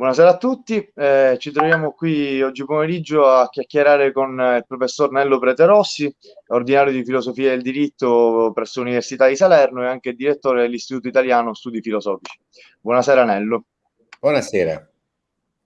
Buonasera a tutti, eh, ci troviamo qui oggi pomeriggio a chiacchierare con il professor Nello Preterossi, ordinario di filosofia del diritto presso l'Università di Salerno e anche direttore dell'Istituto Italiano Studi Filosofici. Buonasera Nello. Buonasera.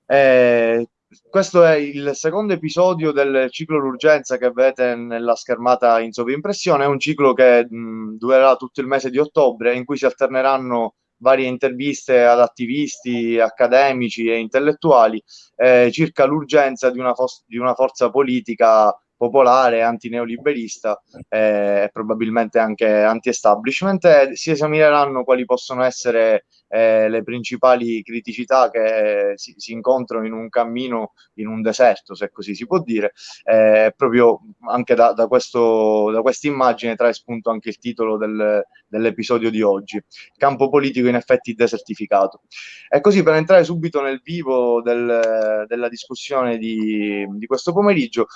Eh, questo è il secondo episodio del ciclo d'urgenza che vedete nella schermata in sovrimpressione, è un ciclo che mh, durerà tutto il mese di ottobre in cui si alterneranno varie interviste ad attivisti, accademici e intellettuali eh, circa l'urgenza di di una forza politica popolare, antineoliberista eh, e eh, probabilmente anche anti-establishment e si esamineranno quali possono essere eh, le principali criticità che si, si, incontrano in un cammino in un deserto, se così si può dire. Eh, proprio anche da, da, questa immagine trae spunto anche il titolo del, dell'episodio di oggi, campo politico in effetti desertificato. E così per entrare subito nel vivo del, della discussione di, di questo pomeriggio,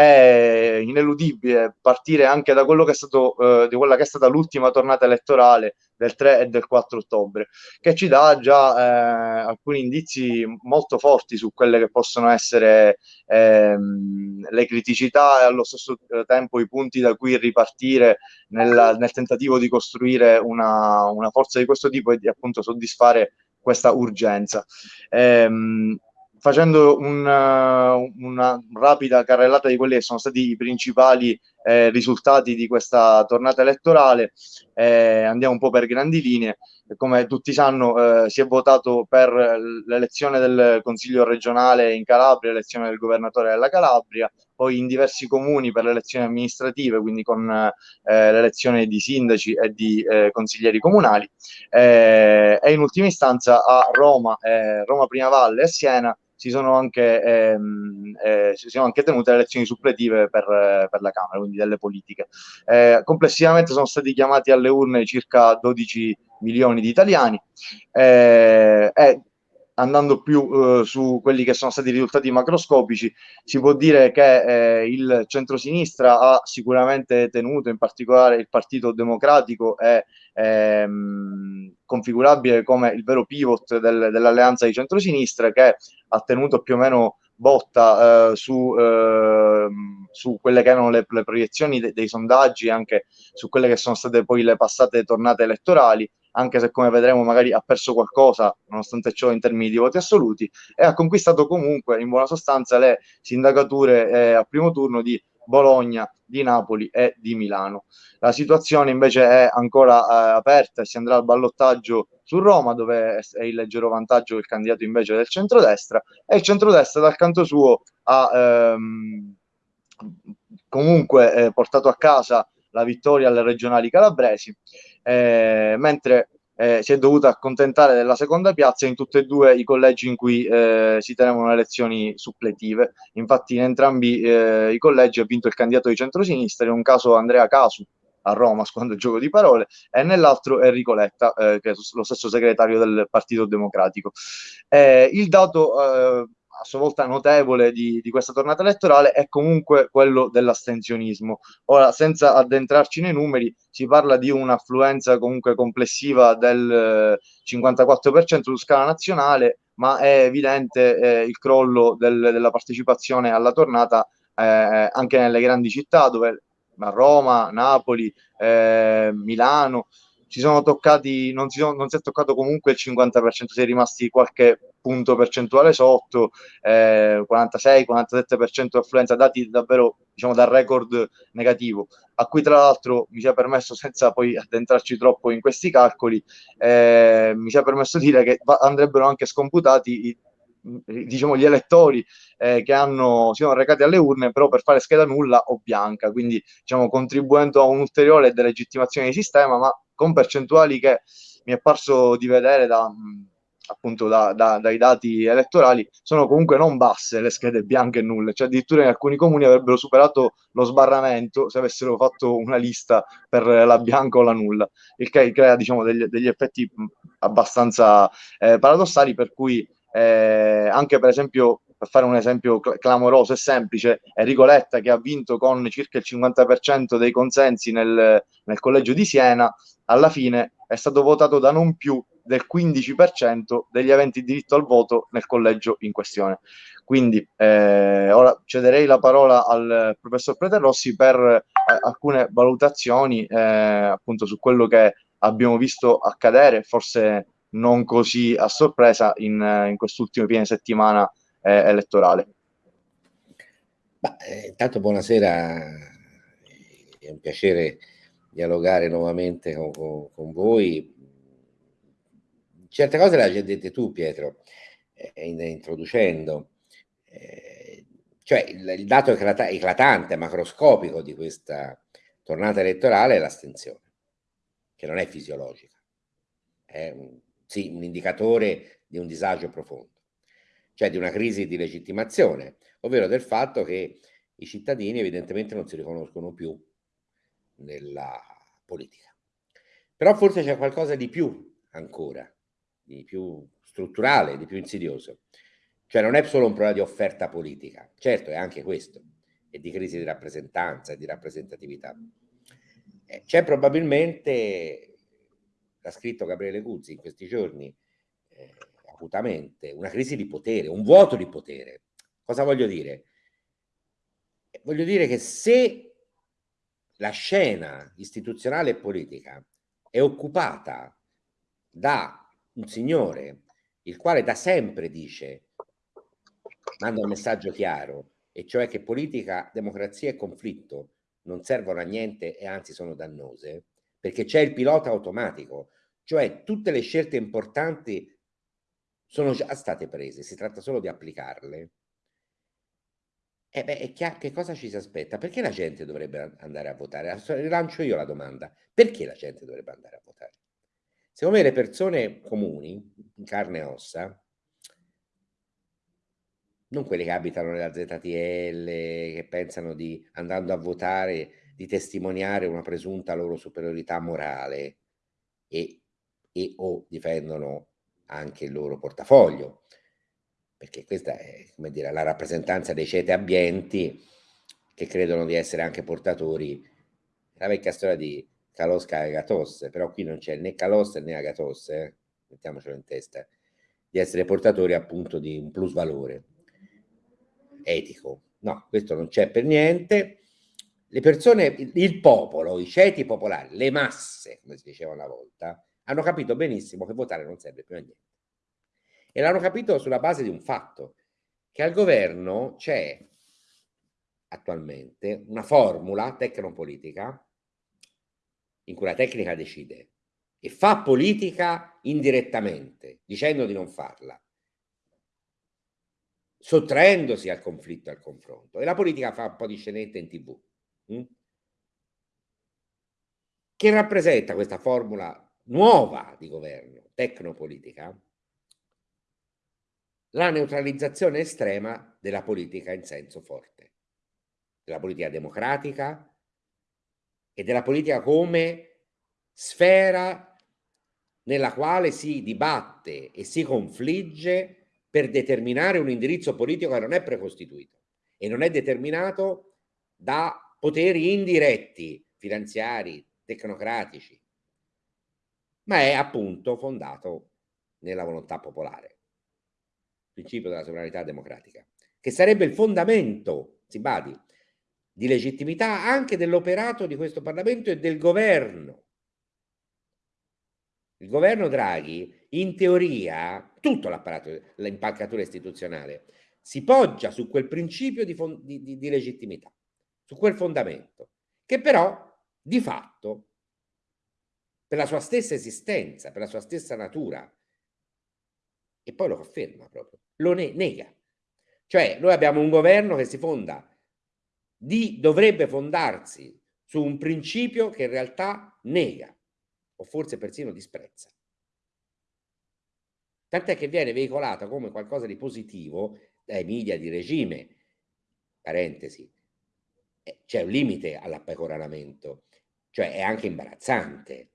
è ineludibile partire anche da quello che è stato, eh, di quella che è stata l'ultima tornata elettorale del 3 e del 4 ottobre, che ci dà già eh, alcuni indizi molto forti su quelle che possono essere ehm, le criticità e allo stesso tempo i punti da cui ripartire nel, nel tentativo di costruire una, una, forza di questo tipo e di appunto soddisfare questa urgenza. Ehm, facendo una, una, rapida carrellata di quelli che sono stati i principali eh, risultati di questa tornata elettorale, eh, andiamo un po' per grandi linee. Come tutti sanno, eh, si è votato per l'elezione del Consiglio regionale in Calabria, l'elezione del governatore della Calabria, poi in diversi comuni per le elezioni amministrative, quindi con eh, l'elezione di sindaci e di eh, consiglieri comunali, eh, e in ultima istanza a Roma, Roma Prima Valle e Siena si sono anche, ehm, eh, si sono anche tenute le elezioni suppletive per, per, la Camera, quindi delle politiche. Eh, complessivamente sono stati chiamati alle urne circa 12 milioni di italiani eh, e andando più eh, su quelli che sono stati i risultati macroscopici, si può dire che eh, il centrosinistra ha sicuramente tenuto, in particolare il Partito Democratico è ehm, configurabile come il vero pivot del, dell'alleanza di centrosinistra che ha tenuto più o meno botta eh, su, eh, su, quelle che erano le, le proiezioni de, dei sondaggi, anche su quelle che sono state poi le passate tornate elettorali, anche se come vedremo magari ha perso qualcosa, nonostante ciò in termini di voti assoluti, e ha conquistato comunque in buona sostanza le sindacature eh, a primo turno di Bologna, di Napoli e di Milano. La situazione invece è ancora eh, aperta e si andrà al ballottaggio su Roma, dove è il leggero vantaggio del candidato invece del centrodestra, e il centrodestra dal canto suo ha ehm, comunque eh, portato a casa la vittoria alle regionali calabresi, eh, mentre eh, si è dovuta accontentare della seconda piazza in tutti e due i collegi in cui eh, si tenevano le elezioni suppletive. Infatti in entrambi eh, i collegi ha vinto il candidato di centrosinistra, in un caso Andrea Casu a Roma, squando il gioco di parole, e nell'altro Enrico Letta, eh, che è lo stesso segretario del Partito Democratico. Eh, il dato a sua volta notevole di, di, questa tornata elettorale è comunque quello dell'astensionismo. Ora, senza addentrarci nei numeri, si parla di un'affluenza comunque complessiva del 54% eh, su scala nazionale, ma è evidente eh, il crollo del, della partecipazione alla tornata eh, anche nelle grandi città, dove a Roma, Napoli, eh, Milano, si sono toccati, non si, sono, non si è toccato comunque il 50%, si è rimasti qualche punto percentuale sotto, eh, 46-47% affluenza, dati davvero diciamo dal record negativo, a cui tra l'altro mi sia permesso, senza poi addentrarci troppo in questi calcoli, eh, mi sia permesso dire che andrebbero anche scomputati i diciamo gli elettori eh, che hanno, si sono recati alle urne però per fare scheda nulla o bianca, quindi diciamo contribuendo a un'ulteriore delegittimazione di sistema, ma con percentuali che mi è parso di vedere da, appunto da, da, dai dati elettorali sono comunque non basse le schede bianche e nulle, cioè addirittura in alcuni comuni avrebbero superato lo sbarramento se avessero fatto una lista per la bianca o la nulla, il che crea diciamo degli, degli effetti abbastanza eh, paradossali per cui eh, anche per esempio per fare un esempio cl clamoroso e semplice, Enrico Letta che ha vinto con circa il 50% dei consensi nel, nel collegio di Siena, alla fine è stato votato da non più del 15% degli aventi diritto al voto nel collegio in questione. Quindi eh, ora cederei la parola al professor Preterrossi per eh, alcune valutazioni eh, appunto su quello che abbiamo visto accadere, forse non così a sorpresa in, in quest'ultimo fine settimana eh, elettorale. Bah, eh, intanto buonasera, è un piacere dialogare nuovamente con, con, con voi. Certe cose le hai dette tu Pietro, eh, introducendo, eh, cioè il, il dato eclatante, macroscopico di questa tornata elettorale è l'astensione, che non è fisiologica, è un, sì, un indicatore di un disagio profondo, cioè di una crisi di legittimazione ovvero del fatto che i cittadini evidentemente non si riconoscono più nella politica. Però forse c'è qualcosa di più ancora, di più strutturale, di più insidioso. Cioè non è solo un problema di offerta politica, certo è anche questo, e di crisi di rappresentanza e di rappresentatività. Eh, c'è probabilmente, l'ha scritto Gabriele Guzzi in questi giorni, eh, acutamente, una crisi di potere, un vuoto di potere, Cosa voglio dire? Voglio dire che se la scena istituzionale e politica è occupata da un signore il quale da sempre dice, manda un messaggio chiaro, e cioè che politica, democrazia e conflitto non servono a niente e anzi sono dannose, perché c'è il pilota automatico, cioè tutte le scelte importanti sono già state prese, si tratta solo di applicarle. Eh beh, che cosa ci si aspetta? Perché la gente dovrebbe andare a votare? Rilancio io la domanda. Perché la gente dovrebbe andare a votare? Secondo me le persone comuni, in carne e ossa, non quelle che abitano nella ZTL, che pensano di, andando a votare, di testimoniare una presunta loro superiorità morale e, e o difendono anche il loro portafoglio, perché questa è come dire, la rappresentanza dei ceti abbienti che credono di essere anche portatori, la vecchia storia di Kalosca e Agatosse, però qui non c'è né Kalosca né Agatosse, eh? mettiamocelo in testa, di essere portatori appunto di un plus valore etico. No, questo non c'è per niente. Le persone, il popolo, i ceti popolari, le masse, come si diceva una volta, hanno capito benissimo che votare non serve più a niente. E l'hanno capito sulla base di un fatto, che al governo c'è attualmente una formula tecnopolitica in cui la tecnica decide e fa politica indirettamente, dicendo di non farla, sottraendosi al conflitto e al confronto. E la politica fa un po' di scenette in tv. Hm? Che rappresenta questa formula nuova di governo, tecnopolitica, la neutralizzazione estrema della politica in senso forte, della politica democratica e della politica come sfera nella quale si dibatte e si confligge per determinare un indirizzo politico che non è precostituito e non è determinato da poteri indiretti, finanziari, tecnocratici, ma è appunto fondato nella volontà popolare principio della sovranità democratica, che sarebbe il fondamento, si badi, di legittimità anche dell'operato di questo Parlamento e del governo. Il governo Draghi, in teoria, tutto l'apparato, l'impalcatura istituzionale, si poggia su quel principio di, di, di legittimità, su quel fondamento, che però di fatto, per la sua stessa esistenza, per la sua stessa natura, e poi lo conferma proprio, lo ne nega. Cioè noi abbiamo un governo che si fonda, di, dovrebbe fondarsi su un principio che in realtà nega o forse persino disprezza. Tant'è che viene veicolata come qualcosa di positivo dai media di regime, parentesi, eh, c'è un limite all'appecoramento, cioè è anche imbarazzante.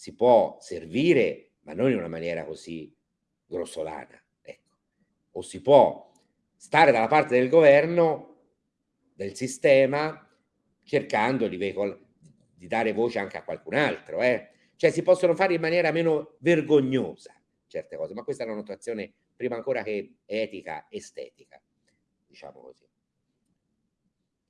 Si può servire, ma non in una maniera così grossolana. Ecco. O si può stare dalla parte del governo, del sistema, cercando di, di dare voce anche a qualcun altro. Eh? cioè si possono fare in maniera meno vergognosa certe cose, ma questa è una notazione prima ancora che etica, estetica, diciamo così.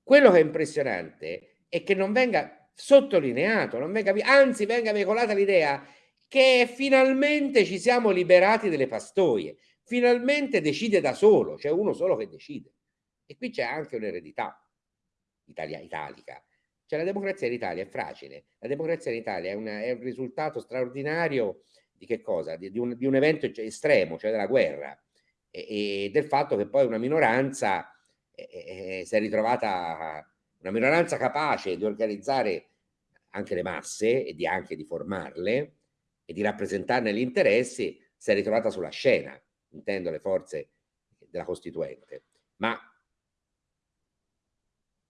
Quello che è impressionante è che non venga sottolineato, non venga, anzi venga veicolata l'idea che finalmente ci siamo liberati delle pastoie, finalmente decide da solo, c'è uno solo che decide. E qui c'è anche un'eredità italica. Cioè la democrazia in Italia è fragile, la democrazia in Italia è, una, è un risultato straordinario di che cosa? Di, di, un, di un, evento estremo, cioè della guerra e, e del fatto che poi una minoranza eh, si è ritrovata, una minoranza capace di organizzare anche le masse e di anche di formarle e di rappresentarne gli interessi, si è ritrovata sulla scena, intendo le forze della Costituente. Ma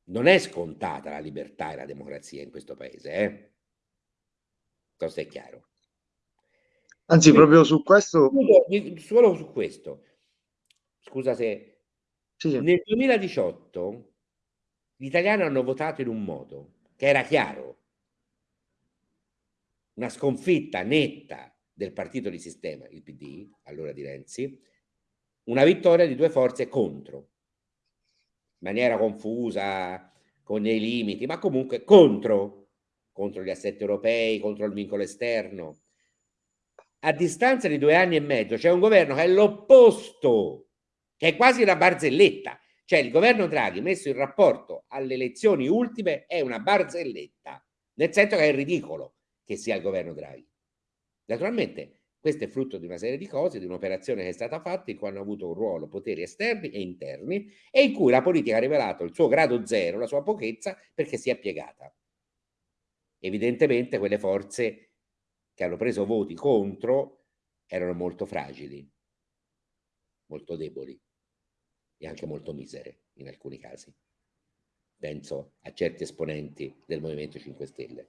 non è scontata la libertà e la democrazia in questo paese, eh? Questo è chiaro. Anzi, Quindi, proprio su questo... Solo su questo. Scusa se... Sì. Nel 2018 gli italiani hanno votato in un modo che era chiaro. Una sconfitta netta del partito di sistema, il PD, allora di Renzi, una vittoria di due forze contro maniera confusa, con dei limiti, ma comunque contro, contro gli assetti europei, contro il vincolo esterno. A distanza di due anni e mezzo c'è un governo che è l'opposto, che è quasi una barzelletta. Cioè il governo Draghi messo in rapporto alle elezioni ultime è una barzelletta, nel senso che è ridicolo che sia il governo Draghi. Naturalmente questo è frutto di una serie di cose, di un'operazione che è stata fatta in cui hanno avuto un ruolo poteri esterni e interni e in cui la politica ha rivelato il suo grado zero, la sua pochezza, perché si è piegata. Evidentemente quelle forze che hanno preso voti contro erano molto fragili, molto deboli e anche molto misere in alcuni casi. Penso a certi esponenti del Movimento 5 Stelle.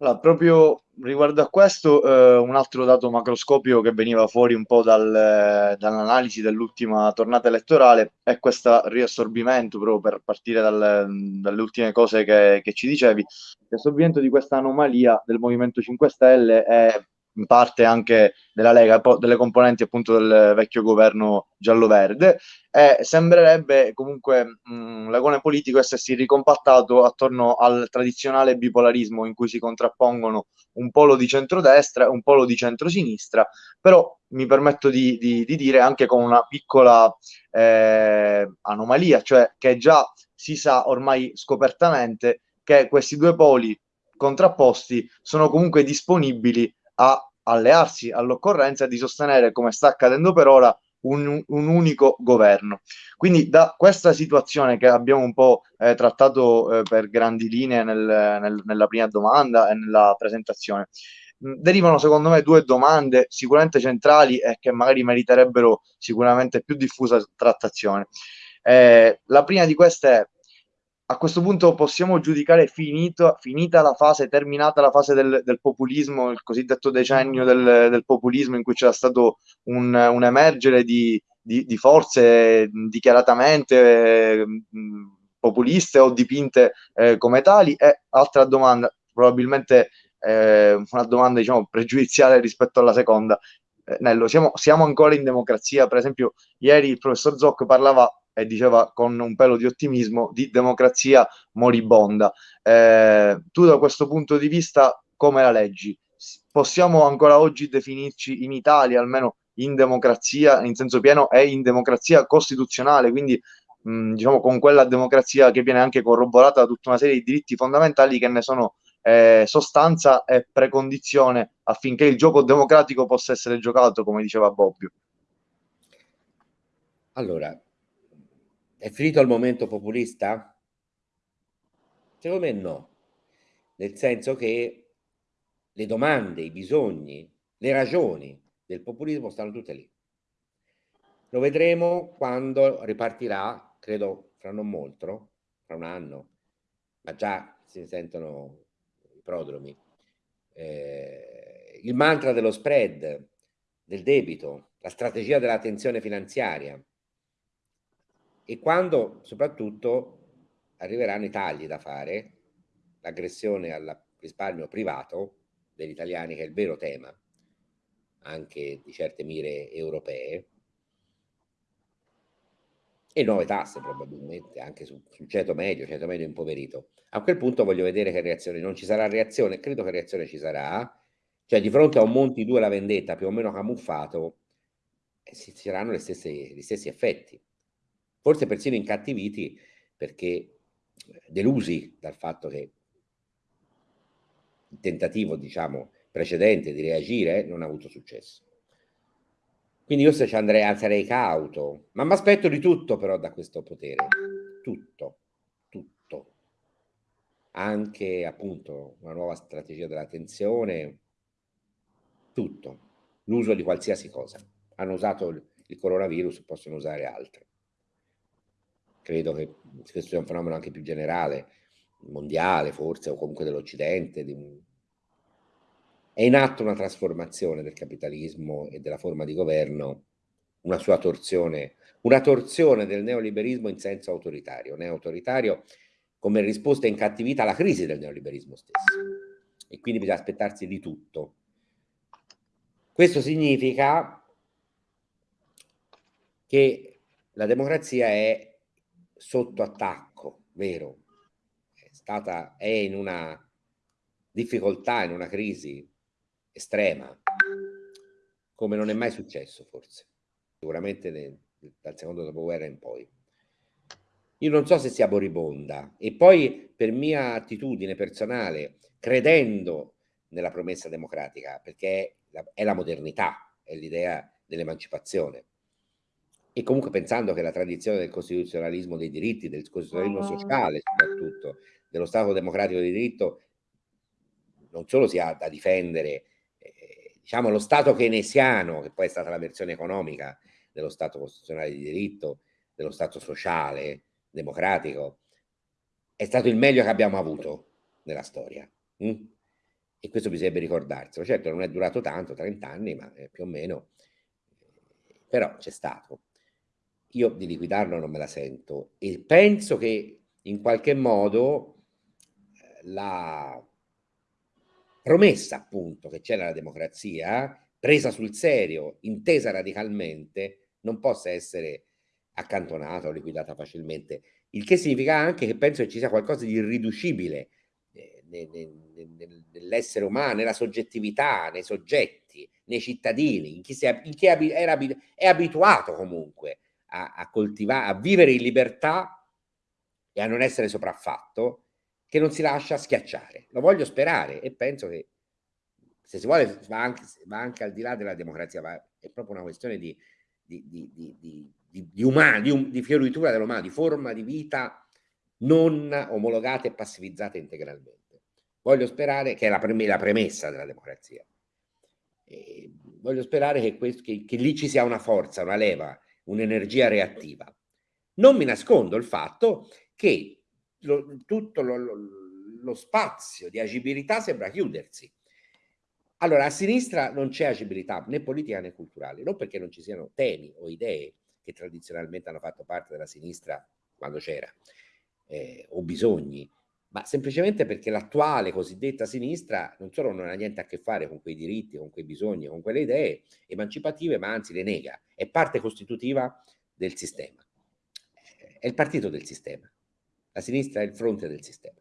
Allora, proprio riguardo a questo, eh, un altro dato macroscopico che veniva fuori un po' dal, dall'analisi dell'ultima tornata elettorale è questo riassorbimento, proprio per partire dal, dalle ultime cose che, che ci dicevi, riassorbimento di questa anomalia del Movimento 5 Stelle è in parte anche della Lega, delle componenti appunto del vecchio governo giallo-verde e sembrerebbe comunque mh, l'agone politico essersi ricompattato attorno al tradizionale bipolarismo in cui si contrappongono un polo di centrodestra e un polo di centrosinistra, però mi permetto di, di, di dire anche con una piccola eh, anomalia, cioè che già si sa ormai scopertamente che questi due poli contrapposti sono comunque disponibili a allearsi all'occorrenza di sostenere, come sta accadendo per ora, un, un, unico governo. Quindi da questa situazione che abbiamo un po' eh, trattato eh, per grandi linee nel, nel, nella prima domanda e nella presentazione, mh, derivano secondo me due domande sicuramente centrali e che magari meriterebbero sicuramente più diffusa trattazione. Eh, la prima di queste è a questo punto possiamo giudicare finito, finita la fase, terminata la fase del, del populismo, il cosiddetto decennio del, del, populismo in cui c'era stato un, un emergere di, di, di, forze dichiaratamente eh, populiste o dipinte eh, come tali? E altra domanda, probabilmente eh, una domanda diciamo pregiudiziale rispetto alla seconda. Eh, Nello, siamo, siamo ancora in democrazia? Per esempio, ieri il professor Zoc parlava e diceva con un pelo di ottimismo di democrazia moribonda. Eh, tu da questo punto di vista come la leggi? Possiamo ancora oggi definirci in Italia, almeno in democrazia, in senso pieno, e in democrazia costituzionale, quindi mh, diciamo con quella democrazia che viene anche corroborata da tutta una serie di diritti fondamentali che ne sono eh, sostanza e precondizione affinché il gioco democratico possa essere giocato, come diceva Bobbio. Allora, è finito il momento populista? Secondo me no, nel senso che le domande, i bisogni, le ragioni del populismo stanno tutte lì. Lo vedremo quando ripartirà, credo fra non molto, fra un anno, ma già si sentono i prodromi. Eh, il mantra dello spread, del debito, la strategia della tensione finanziaria, e quando soprattutto arriveranno i tagli da fare, l'aggressione al risparmio privato degli italiani, che è il vero tema anche di certe mire europee, e nuove tasse probabilmente anche sul, ceto medio, ceto medio impoverito. A quel punto voglio vedere che reazione, non ci sarà reazione, credo che reazione ci sarà, cioè di fronte a un Monti 2 la vendetta più o meno camuffato, eh, si saranno gli stessi effetti, forse persino incattiviti perché eh, delusi dal fatto che il tentativo, diciamo, precedente di reagire non ha avuto successo. Quindi io se ci andrei, sarei cauto, ma mi aspetto di tutto però da questo potere, tutto, tutto. Anche appunto una nuova strategia della tensione, tutto, l'uso di qualsiasi cosa. Hanno usato il coronavirus, possono usare altro. Credo che questo sia un fenomeno anche più generale, mondiale forse, o comunque dell'Occidente, è in atto una trasformazione del capitalismo e della forma di governo, una sua torsione, una torsione del neoliberismo in senso autoritario, neo-autoritario come risposta incattivita alla crisi del neoliberismo stesso. E quindi bisogna aspettarsi di tutto. Questo significa che la democrazia è sotto attacco, vero? È, stata, è in una difficoltà, in una crisi estrema, come non è mai successo forse, sicuramente nel, dal secondo dopoguerra in poi. Io non so se sia moribonda e poi per mia attitudine personale, credendo nella promessa democratica, perché è la modernità, è l'idea dell'emancipazione, e comunque pensando che la tradizione del costituzionalismo dei diritti, del costituzionalismo ah. sociale soprattutto, dello Stato democratico di diritto, non solo si ha da difendere diciamo, lo Stato keynesiano, che poi è stata la versione economica dello Stato costituzionale di diritto, dello Stato sociale, democratico, è stato il meglio che abbiamo avuto nella storia. Mm? E questo bisognerebbe ricordarselo. Certo non è durato tanto, 30 anni, ma eh, più o meno, però c'è stato. Io di liquidarlo non me la sento e penso che in qualche modo eh, la promessa appunto che c'è nella democrazia, presa sul serio, intesa radicalmente, non possa essere accantonata o liquidata facilmente. Il che significa anche che penso che ci sia qualcosa di irriducibile eh, nell'essere umano, nella soggettività, nei soggetti, nei cittadini, in chi, si, in chi è, è, abituato comunque a, a coltivare, a vivere in libertà e a non essere sopraffatto che non si lascia schiacciare. Lo voglio sperare e penso che se si vuole va anche, va anche al di là della democrazia, va, è proprio una questione di, di, di, di, umano, di, di fioritura dell'umano, di forma di vita non omologata e passivizzata integralmente. Voglio sperare che è la, prem la premessa della democrazia. E voglio sperare che, questo, che, che lì ci sia una forza, una leva, un'energia reattiva. Non mi nascondo il fatto che lo, tutto lo, lo, lo spazio di agibilità sembra chiudersi. Allora, a sinistra non c'è agibilità né politica né culturale, non perché non ci siano temi o idee che tradizionalmente hanno fatto parte della sinistra quando c'era, eh, o bisogni, ma semplicemente perché l'attuale cosiddetta sinistra non solo non ha niente a che fare con quei diritti, con quei bisogni, con quelle idee emancipative, ma anzi le nega, è parte costitutiva del sistema, è il partito del sistema. La sinistra è il fronte del sistema.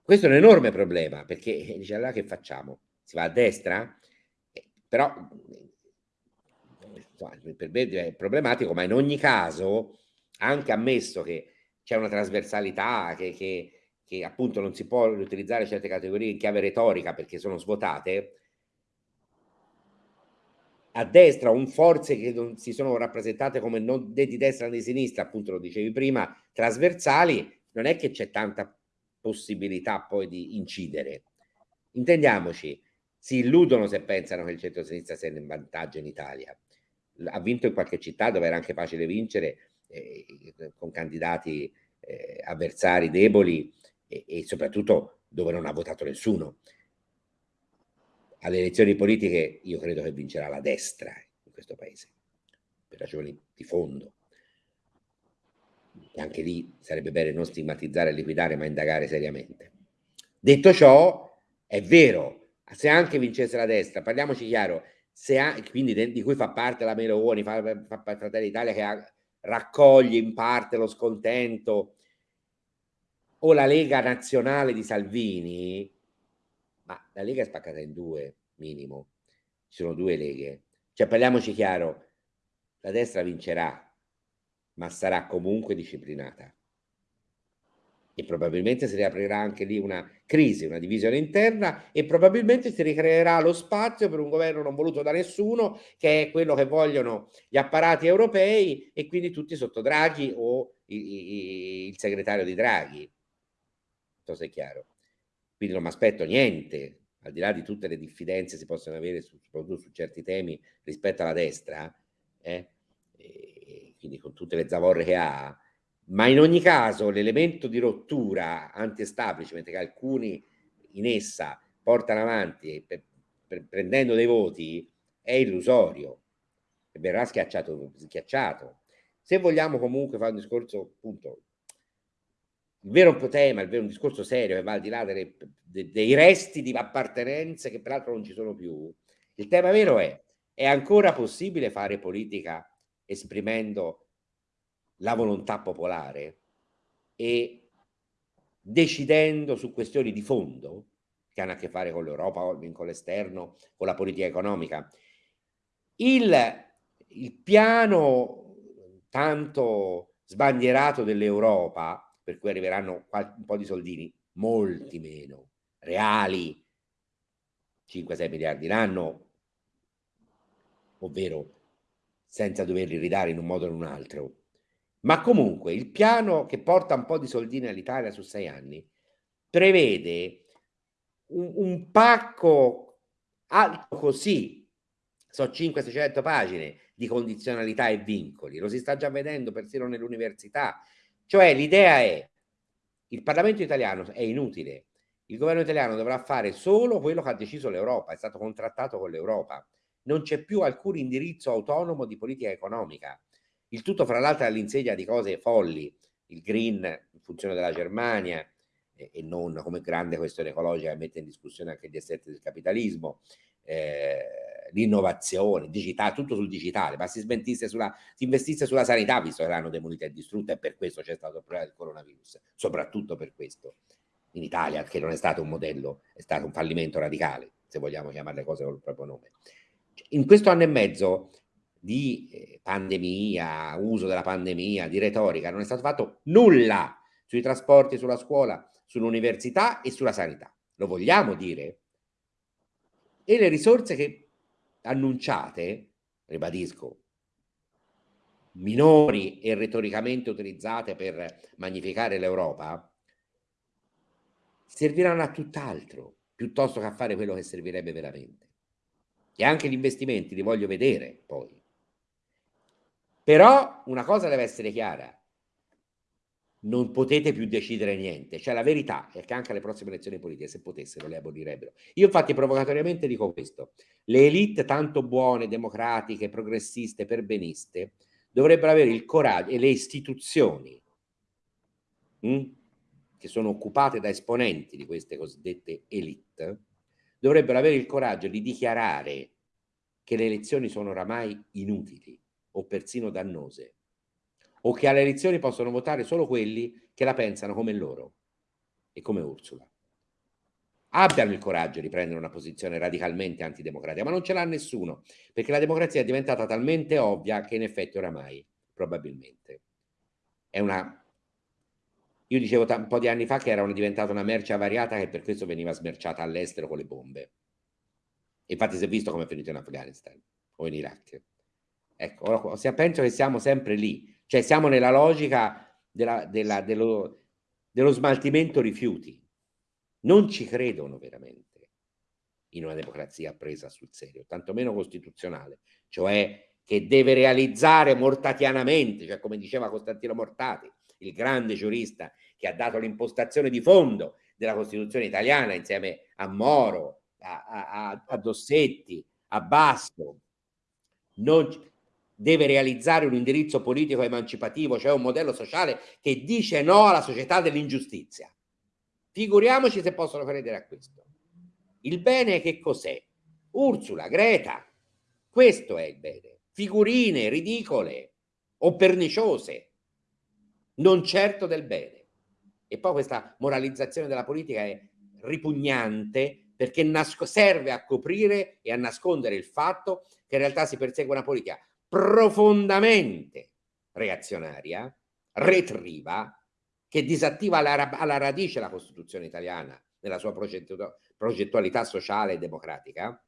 Questo è un enorme problema perché eh, dice allora che facciamo? Si va a destra? Eh, però per me è problematico, ma in ogni caso, anche ammesso che c'è una trasversalità, che, che, che appunto non si può utilizzare certe categorie in chiave retorica perché sono svuotate, a destra un forze che non si sono rappresentate come non né di destra né di sinistra, appunto lo dicevi prima, trasversali, non è che c'è tanta possibilità poi di incidere. Intendiamoci, si illudono se pensano che il centro-sinistra sia in vantaggio in Italia. Ha vinto in qualche città dove era anche facile vincere, eh, con candidati eh, avversari deboli e, e soprattutto dove non ha votato nessuno alle elezioni politiche io credo che vincerà la destra in questo paese, per ragioni di fondo. E anche lì sarebbe bene non stigmatizzare e liquidare, ma indagare seriamente. Detto ciò, è vero, se anche vincesse la destra, parliamoci chiaro, ha, quindi di cui fa parte la Meloni, fa, fa, fa Fratelli d'Italia che ha, raccoglie in parte lo scontento, o la Lega Nazionale di Salvini, ma la Lega è spaccata in due, minimo, ci sono due leghe, cioè parliamoci chiaro, la destra vincerà, ma sarà comunque disciplinata. E probabilmente si riaprirà anche lì una crisi, una divisione interna e probabilmente si ricreerà lo spazio per un governo non voluto da nessuno che è quello che vogliono gli apparati europei e quindi tutti sotto Draghi o il, segretario di Draghi. Non so se è chiaro. Quindi non mi aspetto niente, al di là di tutte le diffidenze che si possono avere su, soprattutto su certi temi rispetto alla destra, eh? quindi con tutte le zavorre che ha, ma in ogni caso l'elemento di rottura anti-establishment che alcuni in essa portano avanti per, per, prendendo dei voti è illusorio e verrà schiacciato, schiacciato. Se vogliamo comunque fare un discorso, appunto, il vero tema, il vero discorso serio che va al di là delle, de, dei resti di appartenenze che peraltro non ci sono più, il tema vero è, è ancora possibile fare politica esprimendo la volontà popolare e decidendo su questioni di fondo che hanno a che fare con l'Europa, con l'esterno, con la politica economica. Il, il piano tanto sbandierato dell'Europa, per cui arriveranno un po' di soldini, molti meno, reali, 5-6 miliardi l'anno, ovvero senza doverli ridare in un modo o in un altro, ma comunque il piano che porta un po' di soldini all'Italia su sei anni prevede un, un pacco alto così, so 500-600 pagine di condizionalità e vincoli, lo si sta già vedendo persino nell'università. Cioè l'idea è, il Parlamento italiano è inutile, il governo italiano dovrà fare solo quello che ha deciso l'Europa, è stato contrattato con l'Europa, non c'è più alcun indirizzo autonomo di politica economica. Il tutto, fra l'altro, all'insegna di cose folli, il green in funzione della Germania e non come grande questione ecologica che mette in discussione anche gli assetti del capitalismo, eh, l'innovazione, digitale, tutto sul digitale, ma si, sulla, si investisse sulla sanità, visto che l'hanno demolita e distrutta, e per questo c'è stato il problema del coronavirus, soprattutto per questo. In Italia, che non è stato un modello, è stato un fallimento radicale, se vogliamo chiamare le cose con il proprio nome. In questo anno e mezzo di eh, pandemia, uso della pandemia, di retorica, non è stato fatto nulla sui trasporti, sulla scuola, sull'università e sulla sanità. Lo vogliamo dire? E le risorse che annunciate, ribadisco, minori e retoricamente utilizzate per magnificare l'Europa, serviranno a tutt'altro, piuttosto che a fare quello che servirebbe veramente. E anche gli investimenti li voglio vedere poi. Però una cosa deve essere chiara, non potete più decidere niente, cioè la verità è che anche alle prossime elezioni politiche, se potessero, le abolirebbero. Io infatti provocatoriamente dico questo, le elite tanto buone, democratiche, progressiste, perbeniste, dovrebbero avere il coraggio, e le istituzioni, mh, hm, che sono occupate da esponenti di queste cosiddette elite, dovrebbero avere il coraggio di dichiarare che le elezioni sono oramai inutili o persino dannose, o che alle elezioni possono votare solo quelli che la pensano come loro e come Ursula. Abbiano il coraggio di prendere una posizione radicalmente antidemocratica, ma non ce l'ha nessuno, perché la democrazia è diventata talmente ovvia che in effetti oramai, probabilmente, è una... Io dicevo un po' di anni fa che era una, diventata una merce avariata che per questo veniva smerciata all'estero con le bombe. Infatti si è visto come è finito in Afghanistan o in Iraq. Ecco, penso che siamo sempre lì, cioè siamo nella logica della, della, dello, dello smaltimento rifiuti. Non ci credono veramente in una democrazia presa sul serio, tantomeno costituzionale, cioè che deve realizzare mortatianamente, cioè come diceva Costantino Mortati, il grande giurista che ha dato l'impostazione di fondo della Costituzione italiana insieme a Moro, a, a, a Dossetti, a Basso. Non, deve realizzare un indirizzo politico emancipativo, cioè un modello sociale che dice no alla società dell'ingiustizia. Figuriamoci se possono credere a questo. Il bene che cos'è? Ursula, Greta, questo è il bene. Figurine ridicole o perniciose, non certo del bene. E poi questa moralizzazione della politica è ripugnante perché serve a coprire e a nascondere il fatto che in realtà si persegue una politica profondamente reazionaria, retriva, che disattiva alla, alla radice la Costituzione italiana nella sua progettualità sociale e democratica,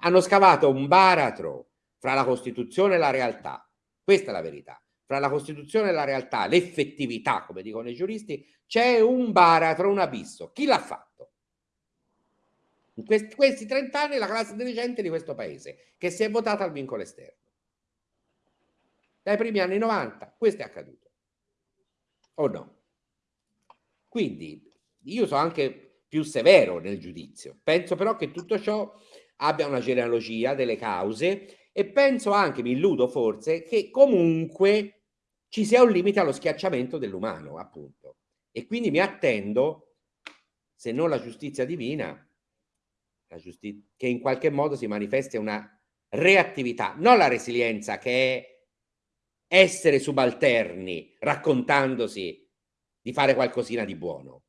hanno scavato un baratro fra la Costituzione e la realtà. Questa è la verità. Fra la Costituzione e la realtà, l'effettività, come dicono i giuristi, c'è un baratro, un abisso. Chi l'ha fatto? In questi, questi 30 anni la classe dirigente di questo paese, che si è votata al vincolo esterno. Dai primi anni 90 questo è accaduto. O no? Quindi io sono anche più severo nel giudizio. Penso però che tutto ciò abbia una genealogia delle cause e penso anche, mi illudo forse, che comunque ci sia un limite allo schiacciamento dell'umano, appunto. E quindi mi attendo, se non la giustizia divina, la giustizia, che in qualche modo si manifesti una reattività, non la resilienza che è essere subalterni raccontandosi di fare qualcosina di buono,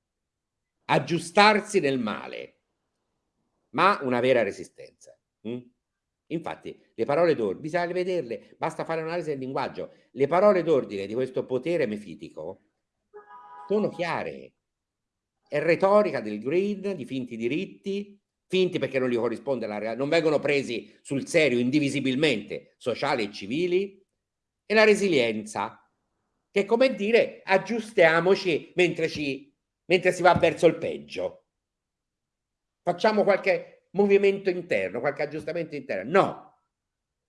aggiustarsi nel male, ma una vera resistenza. Mm? Infatti, le parole d'ordine, bisogna vederle, basta fare un'analisi del linguaggio. Le parole d'ordine di questo potere mefitico sono chiare. È retorica del green, di finti diritti, finti perché non gli corrisponde la realtà, non vengono presi sul serio indivisibilmente sociali e civili, e la resilienza, che è come dire aggiustiamoci mentre, ci, mentre si va verso il peggio. Facciamo qualche movimento interno, qualche aggiustamento interno. No, a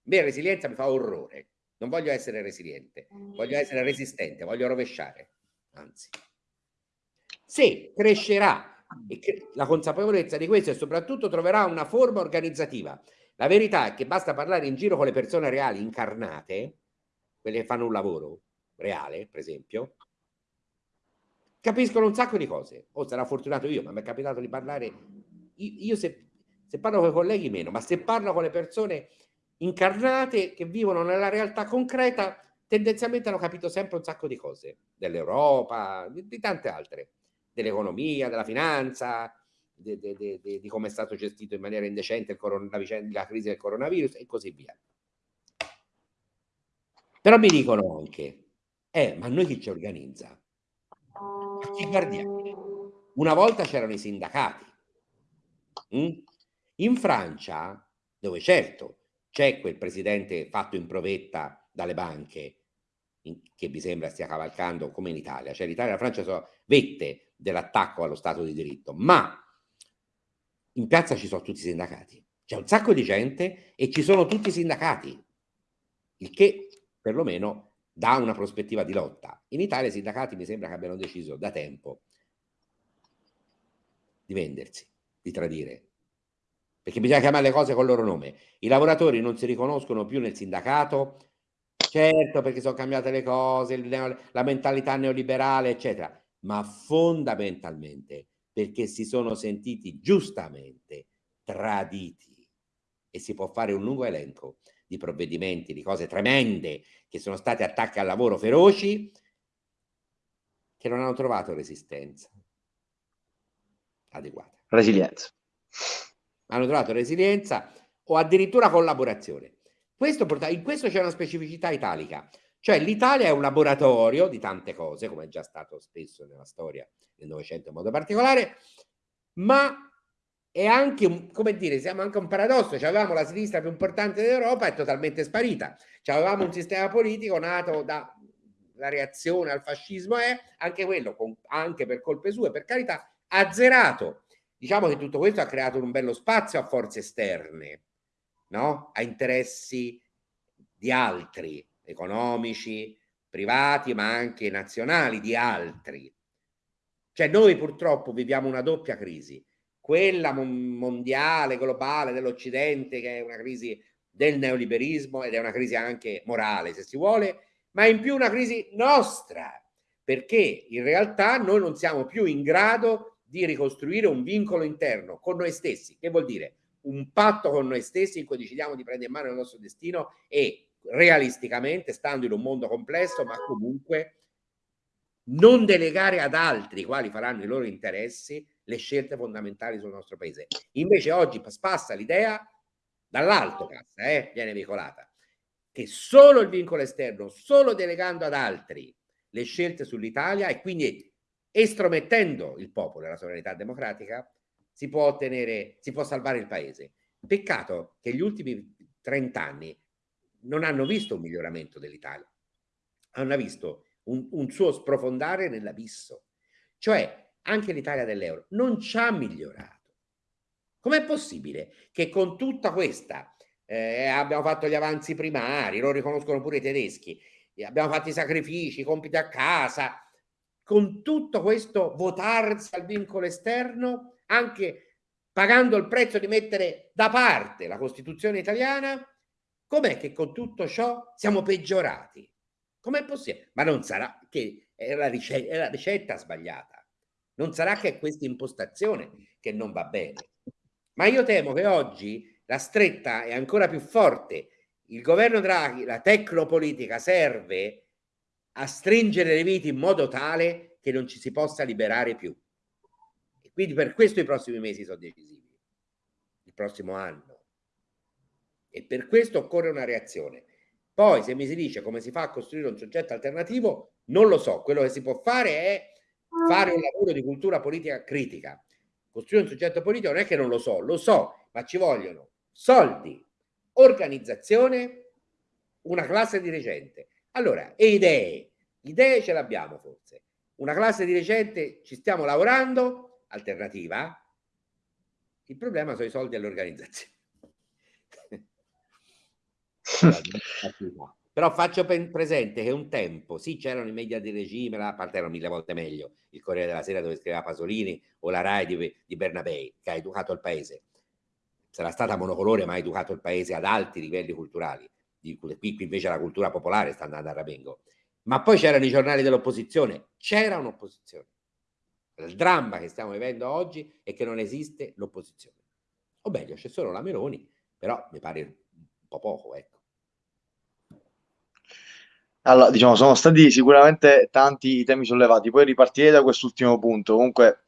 me resilienza mi fa orrore. Non voglio essere resiliente, voglio essere resistente, voglio rovesciare. Anzi, se crescerà la consapevolezza di questo e soprattutto troverà una forma organizzativa. La verità è che basta parlare in giro con le persone reali incarnate, quelle che fanno un lavoro, reale, per esempio, capiscono un sacco di cose. O sarà fortunato io, ma mi è capitato di parlare. Io, se, se parlo con i colleghi meno, ma se parlo con le persone incarnate che vivono nella realtà concreta, tendenzialmente hanno capito sempre un sacco di cose, dell'Europa, di, di, tante altre, dell'economia, della finanza, di, di, di come è stato gestito in maniera indecente la, vicenda, la crisi del coronavirus e così via. Però mi dicono anche, eh, ma noi chi ci organizza? A chi guardiamo? Una volta c'erano i sindacati. Mm? In Francia, dove certo c'è quel presidente fatto in provetta dalle banche, che mi sembra stia cavalcando come in Italia, cioè l'Italia e la Francia sono vette dell'attacco allo Stato di diritto, ma in piazza ci sono tutti i sindacati, c'è un sacco di gente e ci sono tutti i sindacati, il che perlomeno dà una prospettiva di lotta. In Italia i sindacati mi sembra che abbiano deciso da tempo di vendersi, di tradire, perché bisogna chiamare le cose con il loro nome. I lavoratori non si riconoscono più nel sindacato, certo perché sono cambiate le cose, la mentalità neoliberale, eccetera, ma fondamentalmente perché si sono sentiti giustamente traditi e si può fare un lungo elenco di provvedimenti, di cose tremende che sono state attacchi al lavoro feroci che non hanno trovato resistenza adeguata. Resilienza. Hanno trovato resilienza o addirittura collaborazione. Questo porta, in questo c'è una specificità italica, cioè l'Italia è un laboratorio di tante cose, come è già stato spesso nella storia del Novecento in modo particolare, ma è anche un, come dire, siamo anche un paradosso, cioè, avevamo la sinistra più importante d'Europa è totalmente sparita, cioè, avevamo un sistema politico nato da la reazione al fascismo è anche quello, con, anche per colpe sue, per carità, azzerato. Diciamo che tutto questo ha creato un bello spazio a forze esterne, no? a interessi di altri, economici, privati, ma anche nazionali, di altri. Cioè noi purtroppo viviamo una doppia crisi quella mondiale, globale dell'Occidente, che è una crisi del neoliberismo ed è una crisi anche morale, se si vuole, ma in più una crisi nostra, perché in realtà noi non siamo più in grado di ricostruire un vincolo interno con noi stessi. Che vuol dire? Un patto con noi stessi in cui decidiamo di prendere in mano il nostro destino e realisticamente, stando in un mondo complesso, ma comunque non delegare ad altri quali faranno i loro interessi le scelte fondamentali sul nostro paese. Invece oggi passa l'idea dall'alto cassa, eh, viene veicolata, che solo il vincolo esterno, solo delegando ad altri le scelte sull'Italia e quindi estromettendo il popolo e la sovranità democratica, si può ottenere, si può salvare il paese. Peccato che gli ultimi 30 anni non hanno visto un miglioramento dell'Italia, hanno visto un, un suo sprofondare nell'abisso. Cioè, anche l'Italia dell'euro non ci ha migliorato. Com'è possibile che con tutta questa eh, abbiamo fatto gli avanzi primari, lo riconoscono pure i tedeschi, abbiamo fatto i sacrifici, i compiti a casa, con tutto questo votarsi al vincolo esterno, anche pagando il prezzo di mettere da parte la Costituzione italiana, com'è che con tutto ciò siamo peggiorati? Com'è possibile? Ma non sarà che è la, ricetta, è la ricetta sbagliata, non sarà che è questa impostazione che non va bene. Ma io temo che oggi la stretta è ancora più forte. Il governo Draghi, la tecnopolitica serve a stringere le viti in modo tale che non ci si possa liberare più. E quindi per questo i prossimi mesi sono decisivi, il prossimo anno. E per questo occorre una reazione. Poi se mi si dice come si fa a costruire un soggetto alternativo, non lo so. Quello che si può fare è fare un lavoro di cultura politica critica. Costruire un soggetto politico non è che non lo so, lo so, ma ci vogliono soldi, organizzazione, una classe dirigente. Allora, e idee? Idee ce l'abbiamo forse. Una classe dirigente ci stiamo lavorando, alternativa. Il problema sono i soldi all'organizzazione. Però faccio presente che un tempo, sì, c'erano i media di regime, a parte erano mille volte meglio, il Corriere della Sera dove scriveva Pasolini o la RAI di, di Bernabei, che ha educato il paese. Sarà stata monocolore, ma ha educato il paese ad alti livelli culturali. Qui, qui invece la cultura popolare sta andando a Rabengo. Ma poi c'erano i giornali dell'opposizione, c'era un'opposizione. Il dramma che stiamo vivendo oggi è che non esiste l'opposizione. O meglio, c'è solo la Meloni, però mi pare un po' poco, ecco. Allora, diciamo, sono stati sicuramente tanti i temi sollevati, poi ripartirei da quest'ultimo punto. Comunque,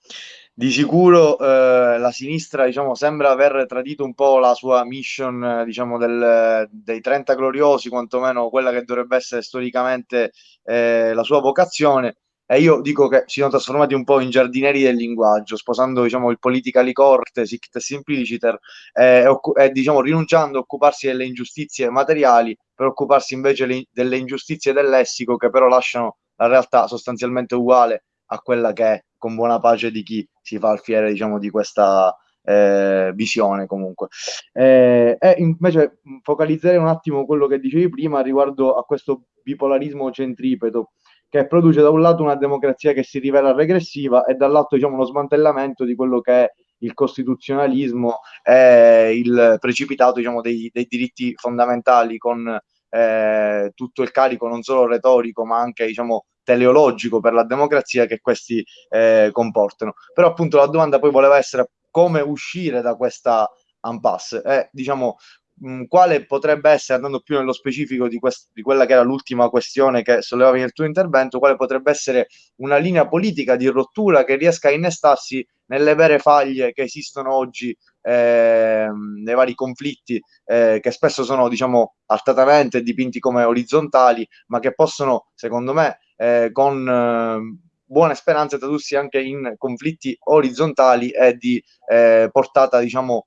di sicuro eh, la sinistra, diciamo, sembra aver tradito un po' la sua mission, eh, diciamo, del, dei 30 gloriosi, quantomeno quella che dovrebbe essere storicamente eh, la sua vocazione. E io dico che si sono trasformati un po' in giardinieri del linguaggio, sposando diciamo, il politically correct, sic simpliciter, e, e diciamo, rinunciando a occuparsi delle ingiustizie materiali per occuparsi invece le, delle ingiustizie del lessico che però lasciano la realtà sostanzialmente uguale a quella che è, con buona pace di chi si fa al fiere diciamo, di questa eh, visione comunque. Eh, e invece focalizzerei un attimo quello che dicevi prima riguardo a questo bipolarismo centripeto che produce da un lato una democrazia che si rivela regressiva e dall'altro diciamo, uno smantellamento di quello che è il costituzionalismo e il precipitato diciamo, dei, dei diritti fondamentali con eh, tutto il carico non solo retorico ma anche diciamo, teleologico per la democrazia che questi eh, comportano. Però appunto la domanda poi voleva essere come uscire da questa impasse. Eh, diciamo, mh, quale potrebbe essere, andando più nello specifico di, di quella che era l'ultima questione che sollevavi nel tuo intervento, quale potrebbe essere una linea politica di rottura che riesca a innestarsi nelle vere faglie che esistono oggi eh, nei vari conflitti eh, che spesso sono diciamo artatamente dipinti come orizzontali ma che possono secondo me eh, con eh, buone speranze tradursi anche in conflitti orizzontali e di eh, portata diciamo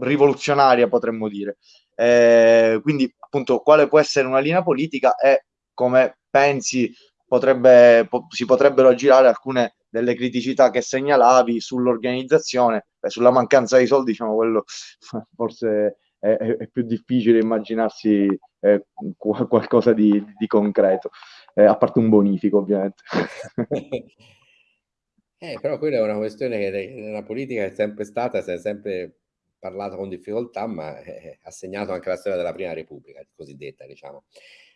rivoluzionaria, potremmo dire. Eh, quindi, appunto, quale può essere una linea politica e come pensi potrebbe, po- si potrebbero aggirare alcune delle criticità che segnalavi sull'organizzazione, e sulla mancanza di soldi, diciamo, quello forse è, è più difficile immaginarsi eh, qualcosa di, di concreto, eh, a parte un bonifico, ovviamente. Eh, però quella è una questione che nella politica è sempre stata, si è sempre parlato con difficoltà, ma eh, ha segnato anche la storia della Prima Repubblica, cosiddetta, diciamo.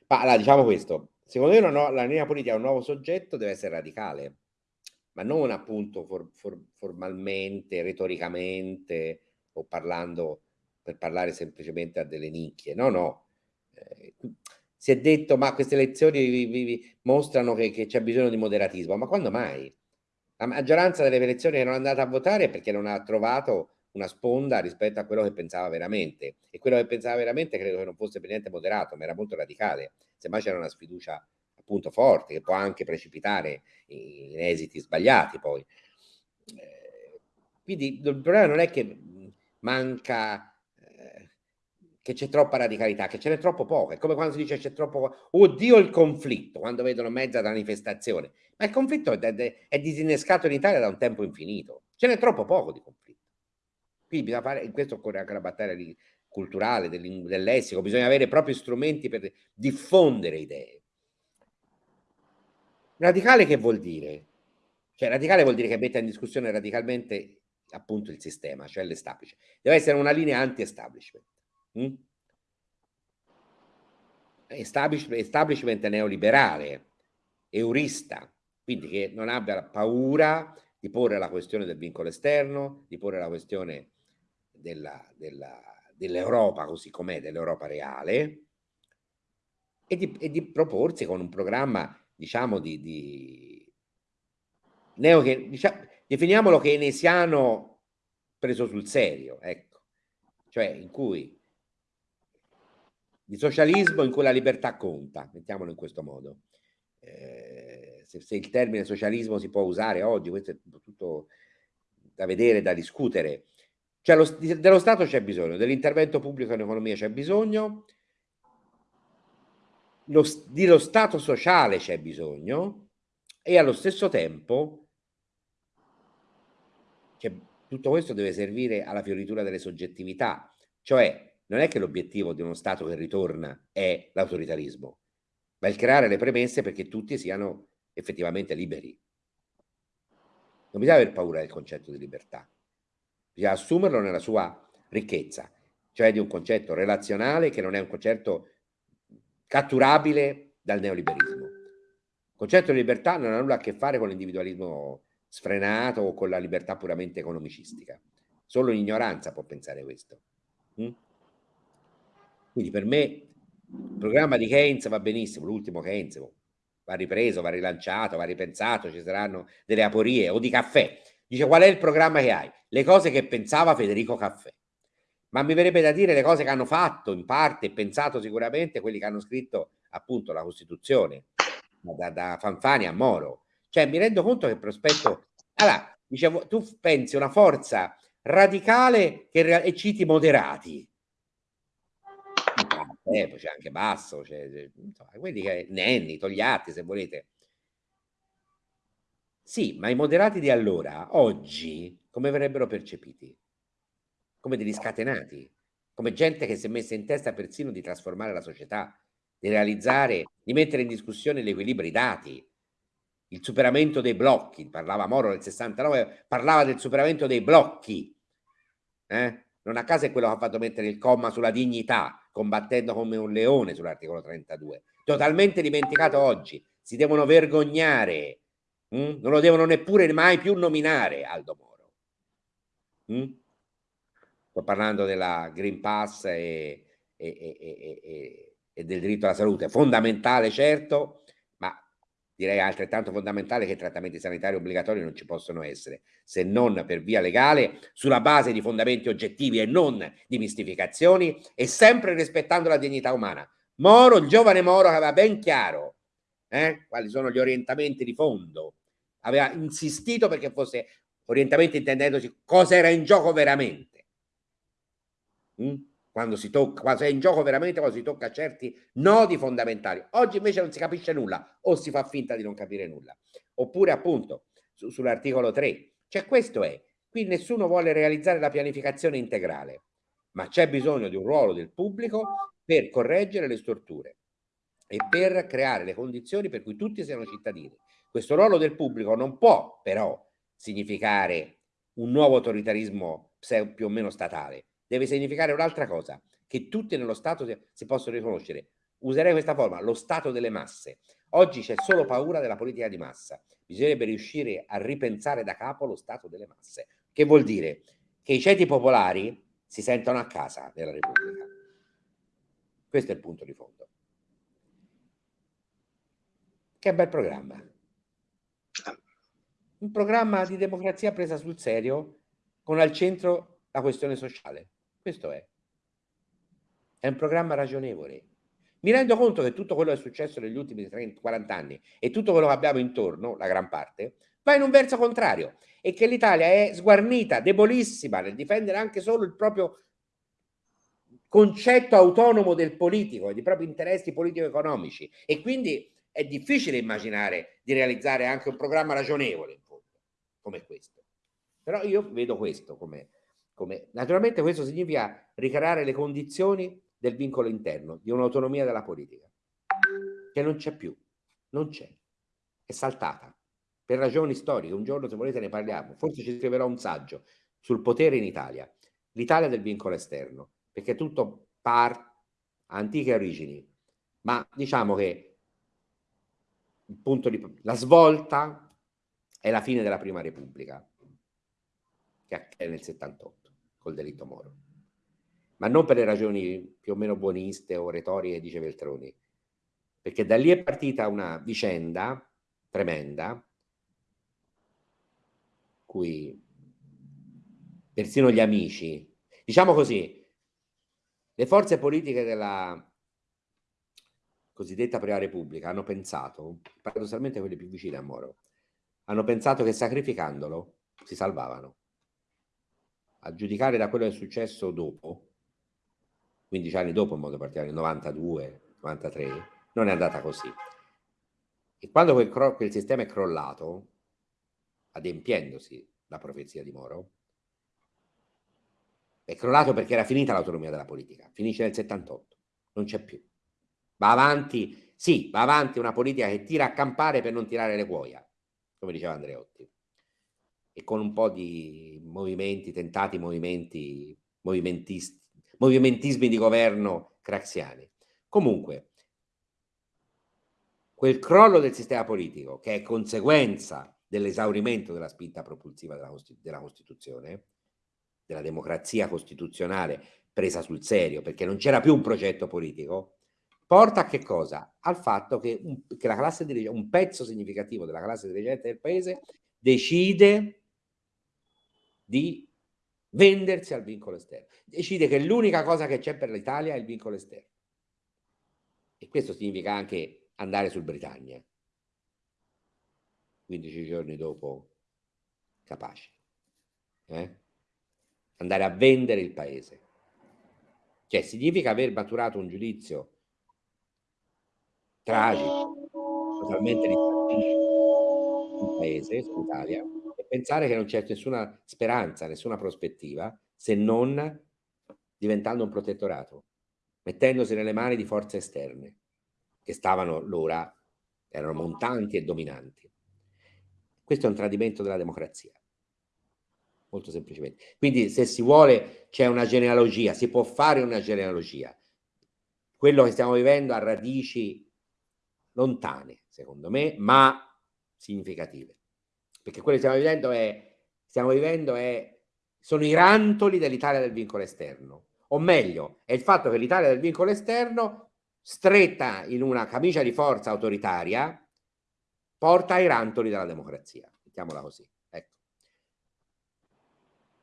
Ma allora, diciamo questo, secondo me no, la linea politica a un nuovo soggetto deve essere radicale, ma non appunto for, for, formalmente, retoricamente o parlando per parlare semplicemente a delle nicchie. No, no. Eh, si è detto ma queste elezioni vi, vi, vi mostrano che, che c'è bisogno di moderatismo, ma quando mai? La maggioranza delle elezioni che non è andata a votare è perché non ha trovato una sponda rispetto a quello che pensava veramente e quello che pensava veramente credo che non fosse per niente moderato ma era molto radicale semmai c'era una sfiducia appunto forte che può anche precipitare in esiti sbagliati poi eh, quindi il problema non è che manca eh, che c'è troppa radicalità, che ce n'è troppo poco. È come quando si dice c'è troppo, oddio il conflitto, quando vedono mezza manifestazione. Ma il conflitto è, è, è disinnescato in Italia da un tempo infinito. Ce n'è troppo poco di conflitto. Quindi bisogna fare, in questo occorre anche la battaglia di, culturale, del, del lessico, bisogna avere propri strumenti per diffondere idee. Radicale che vuol dire? Cioè radicale vuol dire che mette in discussione radicalmente appunto il sistema, cioè l'establishment. Deve essere una linea anti-establishment. Mm? Establishment, establishment neoliberale, eurista, quindi che non abbia paura di porre la questione del vincolo esterno, di porre la questione dell'Europa dell così com'è, dell'Europa reale, e di, e di, proporsi con un programma, diciamo, di, di neo, diciamo, definiamolo keynesiano preso sul serio, ecco, cioè in cui di socialismo in cui la libertà conta, mettiamolo in questo modo. Eh, se, se, il termine socialismo si può usare oggi, questo è tutto da vedere, da discutere, cioè lo, dello Stato c'è bisogno, dell'intervento pubblico in economia c'è bisogno, lo, dello Stato sociale c'è bisogno e allo stesso tempo cioè, tutto questo deve servire alla fioritura delle soggettività, cioè non è che l'obiettivo di uno Stato che ritorna è l'autoritarismo, ma il creare le premesse perché tutti siano effettivamente liberi. Non bisogna aver paura del concetto di libertà, bisogna assumerlo nella sua ricchezza, cioè di un concetto relazionale che non è un concetto catturabile dal neoliberismo. Il concetto di libertà non ha nulla a che fare con l'individualismo sfrenato o con la libertà puramente economicistica. Solo l'ignoranza può pensare questo. Mm? Quindi per me il programma di Keynes va benissimo, l'ultimo Keynes va ripreso, va rilanciato, va ripensato, ci saranno delle aporie o di caffè. Dice qual è il programma che hai? Le cose che pensava Federico Caffè. Ma mi verrebbe da dire le cose che hanno fatto in parte e pensato sicuramente quelli che hanno scritto appunto la Costituzione, da, da Fanfani a Moro. Cioè mi rendo conto che il prospetto... Allora, dicevo, tu pensi una forza radicale che, e citi moderati. Eh, c'è anche Basso, c'è, insomma, quelli che... Nenni, Togliatti, se volete. Sì, ma i moderati di allora, oggi, come verrebbero percepiti? Come degli scatenati, come gente che si è messa in testa persino di trasformare la società, di realizzare, di mettere in discussione gli equilibri dati, il superamento dei blocchi, parlava Moro nel 69, parlava del superamento dei blocchi. Eh? Non a caso è quello che ha fatto mettere il comma sulla dignità, combattendo come un leone sull'articolo 32. Totalmente dimenticato oggi. Si devono vergognare Mm? Non lo devono neppure mai più nominare Aldo Moro. Mm? Sto parlando della Green Pass e, e, e, e, del diritto alla salute. Fondamentale, certo, ma direi altrettanto fondamentale che i trattamenti sanitari obbligatori non ci possono essere, se non per via legale, sulla base di fondamenti oggettivi e non di mistificazioni e sempre rispettando la dignità umana. Moro, il giovane Moro, aveva ben chiaro eh, quali sono gli orientamenti di fondo aveva insistito perché fosse orientamento intendendosi cosa era in gioco veramente. Mm? Quando si tocca, quando è in gioco veramente, quando si tocca certi nodi fondamentali. Oggi invece non si capisce nulla o si fa finta di non capire nulla. Oppure appunto su, sull'articolo 3. Cioè questo è, qui nessuno vuole realizzare la pianificazione integrale, ma c'è bisogno di un ruolo del pubblico per correggere le storture e per creare le condizioni per cui tutti siano cittadini questo ruolo del pubblico non può però significare un nuovo autoritarismo più o meno statale, deve significare un'altra cosa, che tutti nello Stato si possono riconoscere. Userei questa forma, lo Stato delle masse. Oggi c'è solo paura della politica di massa, bisognerebbe riuscire a ripensare da capo lo stato delle masse. Che vuol dire? Che i ceti popolari si sentono a casa nella Repubblica. Questo è il punto di fondo. Che bel programma. Un programma di democrazia presa sul serio con al centro la questione sociale. Questo è. È un programma ragionevole. Mi rendo conto che tutto quello che è successo negli ultimi 30, 40 anni e tutto quello che abbiamo intorno, la gran parte, va in un verso contrario e che l'Italia è sguarnita, debolissima nel difendere anche solo il proprio concetto autonomo del politico, dei propri interessi politico-economici e quindi è difficile immaginare di realizzare anche un programma ragionevole come questo. Però io vedo questo come, come... Naturalmente questo significa ricreare le condizioni del vincolo interno, di un'autonomia della politica, che non c'è più, non c'è, è saltata per ragioni storiche. Un giorno, se volete, ne parliamo. Forse ci scriverò un saggio sul potere in Italia, l'Italia del vincolo esterno, perché tutto parte antiche origini, ma diciamo che il punto di, la svolta è la fine della Prima Repubblica, che è nel 78, col delitto Moro. Ma non per le ragioni più o meno buoniste o retoriche, dice Veltroni, perché da lì è partita una vicenda tremenda, cui persino gli amici, diciamo così, le forze politiche della cosiddetta Prima Repubblica hanno pensato, paradossalmente quelle più vicine a Moro, hanno pensato che sacrificandolo si salvavano. A giudicare da quello che è successo dopo, 15 anni dopo in modo particolare, nel 92, 93, non è andata così. E quando quel, quel sistema è crollato, adempiendosi la profezia di Moro, è crollato perché era finita l'autonomia della politica, finisce nel 78, non c'è più. Va avanti, sì, va avanti una politica che tira a campare per non tirare le cuoia, come diceva Andreotti, e con un po' di movimenti, tentati movimenti, movimentismi di governo craxiani. Comunque, quel crollo del sistema politico, che è conseguenza dell'esaurimento della spinta propulsiva della, della Costituzione, della democrazia costituzionale presa sul serio, perché non c'era più un progetto politico, porta a che cosa? Al fatto che, un, che dirigente, un pezzo significativo della classe dirigente del paese decide di vendersi al vincolo esterno. Decide che l'unica cosa che c'è per l'Italia è il vincolo esterno. E questo significa anche andare sul Britannia. 15 giorni dopo, capace. Eh? Andare a vendere il paese. Cioè significa aver maturato un giudizio tragico, totalmente il paese, l'Italia, pensare che non c'è nessuna speranza, nessuna prospettiva, se non diventando un protettorato, mettendosi nelle mani di forze esterne, che stavano l'ora, erano montanti e dominanti. Questo è un tradimento della democrazia, molto semplicemente. Quindi se si vuole, c'è una genealogia, si può fare una genealogia. Quello che stiamo vivendo ha radici lontane, secondo me, ma significative perché quello che stiamo vivendo è, stiamo vivendo è, sono i rantoli dell'Italia del vincolo esterno, o meglio, è il fatto che l'Italia del vincolo esterno, stretta in una camicia di forza autoritaria, porta ai rantoli della democrazia, mettiamola così. Ecco.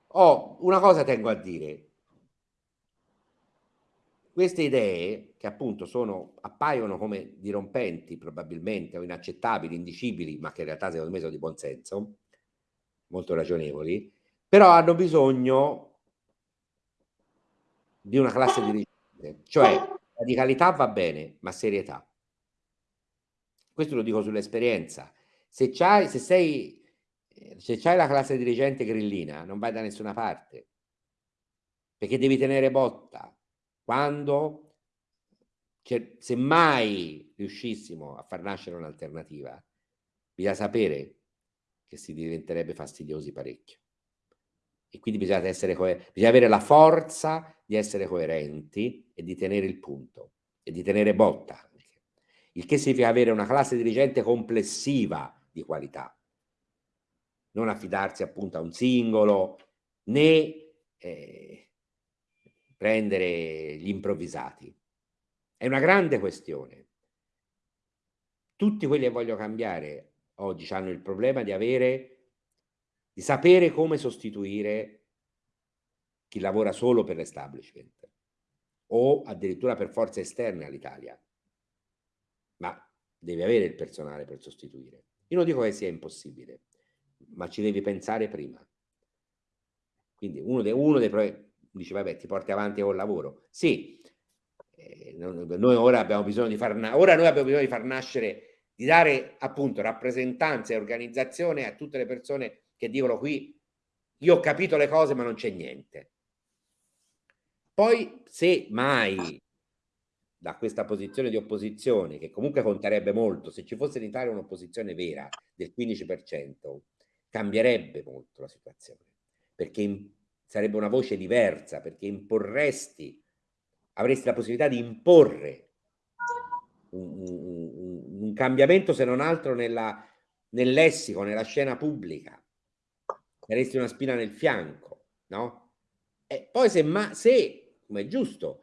Oh, una cosa tengo a dire, queste idee, che appunto sono, appaiono come dirompenti probabilmente o inaccettabili, indicibili, ma che in realtà secondo me sono di buon senso, molto ragionevoli, però hanno bisogno di una classe dirigente, cioè radicalità va bene, ma serietà. Questo lo dico sull'esperienza. Se, c'hai, se sei se c'hai la classe dirigente grillina, non vai da nessuna parte, perché devi tenere botta, quando, se mai riuscissimo a far nascere un'alternativa, bisogna sapere che si diventerebbe fastidiosi parecchio. E quindi bisogna, essere bisogna avere la forza di essere coerenti e di tenere il punto e di tenere botta. Il che significa avere una classe dirigente complessiva di qualità. Non affidarsi appunto a un singolo né eh, prendere gli improvvisati. È una grande questione. Tutti quelli che voglio cambiare oggi hanno il problema di avere, di sapere come sostituire chi lavora solo per l'establishment o addirittura per forze esterne all'Italia. Ma devi avere il personale per sostituire. Io non dico che sia impossibile, ma ci devi pensare prima. Quindi uno, de, uno dei dice vabbè ti porti avanti col lavoro. Sì, eh, noi ora abbiamo bisogno di far, ora noi abbiamo bisogno di far nascere, di dare appunto rappresentanza e organizzazione a tutte le persone che dicono qui io ho capito le cose ma non c'è niente. Poi se mai da questa posizione di opposizione, che comunque conterebbe molto, se ci fosse in Italia un'opposizione vera del 15%, cambierebbe molto la situazione, perché sarebbe una voce diversa, perché imporresti, avresti la possibilità di imporre un, un, un cambiamento se non altro nella, nel lessico, nella scena pubblica, saresti una spina nel fianco, no? E poi se, ma, se come è giusto,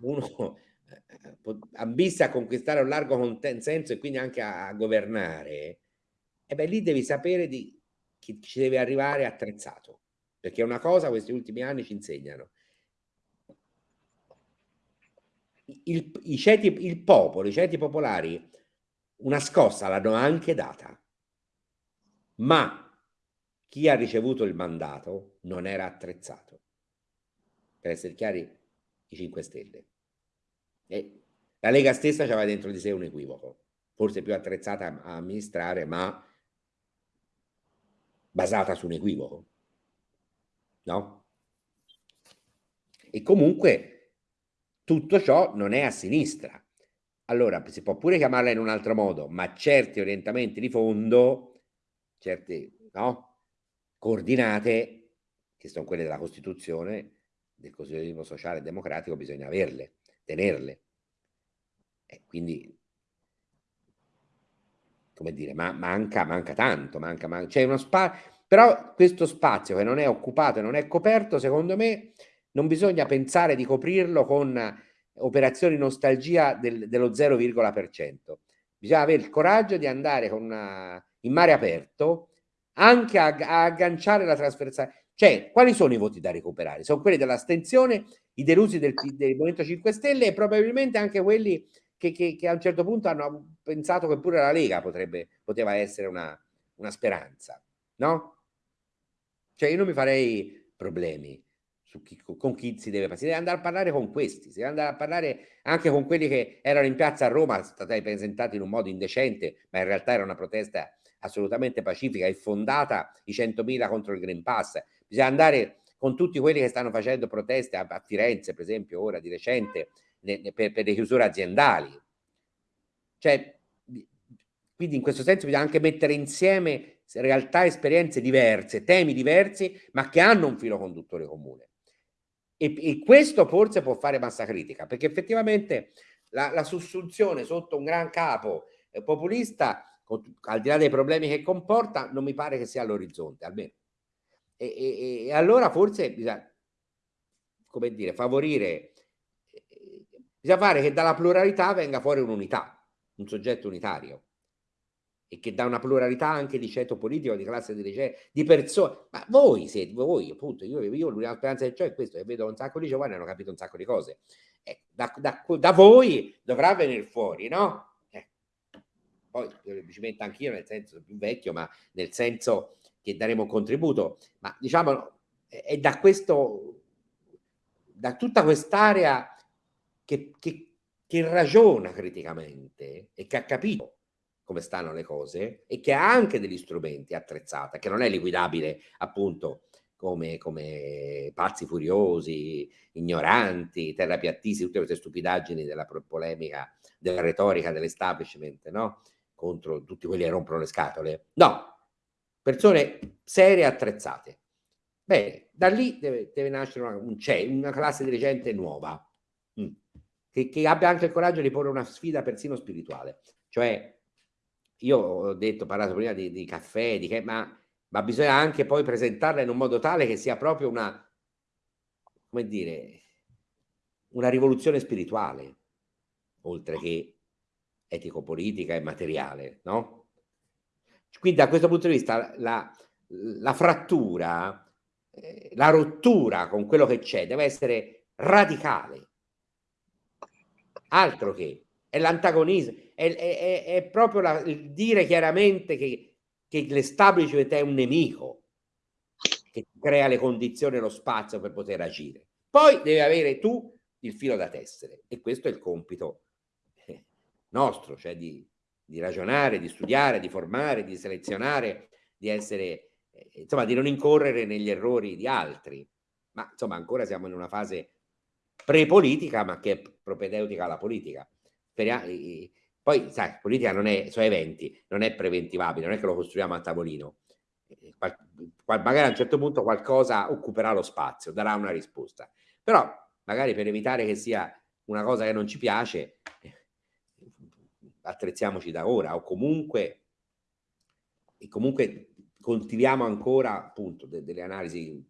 uno eh, ambisse a conquistare un largo consenso e quindi anche a, a governare, e beh, lì devi sapere di chi ci deve arrivare attrezzato, perché è una cosa questi ultimi anni ci insegnano. Il, i, ceti, il popolo, i ceti popolari, una scossa l'hanno anche data, ma chi ha ricevuto il mandato non era attrezzato per essere chiari, i 5 Stelle. E la Lega stessa aveva dentro di sé un equivoco, forse più attrezzata a amministrare, ma basata su un equivoco. No? E comunque tutto ciò non è a sinistra. Allora si può pure chiamarla in un altro modo, ma certi orientamenti di fondo, certe no, coordinate, che sono quelle della Costituzione, del costituzionalismo sociale e democratico bisogna averle, tenerle. E quindi, come dire, ma manca, manca tanto, manca, manca. C'è uno spazio, però questo spazio che non è occupato e non è coperto, secondo me, non bisogna pensare di coprirlo con operazioni nostalgia del, dello 0,%. Bisogna avere il coraggio di andare una, in mare aperto anche a, a agganciare la trasversale cioè, quali sono i voti da recuperare? Sono quelli dell'astensione, i delusi del, del, Movimento 5 Stelle e probabilmente anche quelli che, che, che, a un certo punto hanno pensato che pure la Lega potrebbe, poteva essere una, una speranza, no? Cioè, io non mi farei problemi chi, con chi si deve si deve andare a parlare con questi, si deve andare a parlare anche con quelli che erano in piazza a Roma, stati presentati in un modo indecente, ma in realtà era una protesta assolutamente pacifica e fondata, i 100.000 contro il Green Pass, bisogna andare con tutti quelli che stanno facendo proteste a, a Firenze, per esempio, ora di recente, ne, ne, per, per, le chiusure aziendali. Cioè, quindi in questo senso bisogna anche mettere insieme realtà esperienze diverse, temi diversi, ma che hanno un filo conduttore comune. E, e questo forse può fare massa critica, perché effettivamente la, la sussunzione sotto un gran capo eh, populista, con, al di là dei problemi che comporta, non mi pare che sia all'orizzonte, almeno e, e, e allora forse bisogna, come dire, favorire, bisogna fare che dalla pluralità venga fuori un'unità, un soggetto unitario e che da una pluralità anche di ceto politico, di classe dirigente, di persone, ma voi siete, voi appunto, io, io l'unica speranza che ho è questo, che vedo un sacco di giovani hanno capito un sacco di cose, eh, da, da, da, voi dovrà venire fuori, no? Eh. Poi ci metto anch'io nel senso più vecchio, ma nel senso che daremo un contributo, ma diciamo è da questo, da tutta quest'area che, che, che ragiona criticamente e che ha capito come stanno le cose e che ha anche degli strumenti attrezzata, che non è liquidabile appunto come, come pazzi furiosi, ignoranti, terrapiattisti, tutte queste stupidaggini della polemica, della retorica dell'establishment, no? Contro tutti quelli che rompono le scatole. No, persone serie attrezzate. Bene, da lì deve, deve nascere una, un, una classe dirigente nuova, mm, che, che, abbia anche il coraggio di porre una sfida persino spirituale, cioè io ho detto, ho parlato prima di, di caffè, di che, ma, ma bisogna anche poi presentarla in un modo tale che sia proprio una, come dire, una rivoluzione spirituale, oltre che etico-politica e materiale, no? Quindi da questo punto di vista la, la frattura, eh, la rottura con quello che c'è deve essere radicale, altro che l'antagonismo, è, è, è, proprio la, il dire chiaramente che, che l'establishment è un nemico che crea le condizioni e lo spazio per poter agire. Poi devi avere tu il filo da tessere e questo è il compito eh, nostro, cioè di, di ragionare, di studiare, di formare, di selezionare, di essere, eh, insomma, di non incorrere negli errori di altri. Ma insomma, ancora siamo in una fase pre-politica, ma che è propedeutica alla politica. Poi, sai, politica non è, sono eventi, non è preventivabile, non è che lo costruiamo a tavolino. Eh, magari a un certo punto qualcosa occuperà lo spazio, darà una risposta. Però, magari per evitare che sia una cosa che non ci piace, attrezziamoci da ora o comunque, e comunque coltiviamo ancora appunto de delle analisi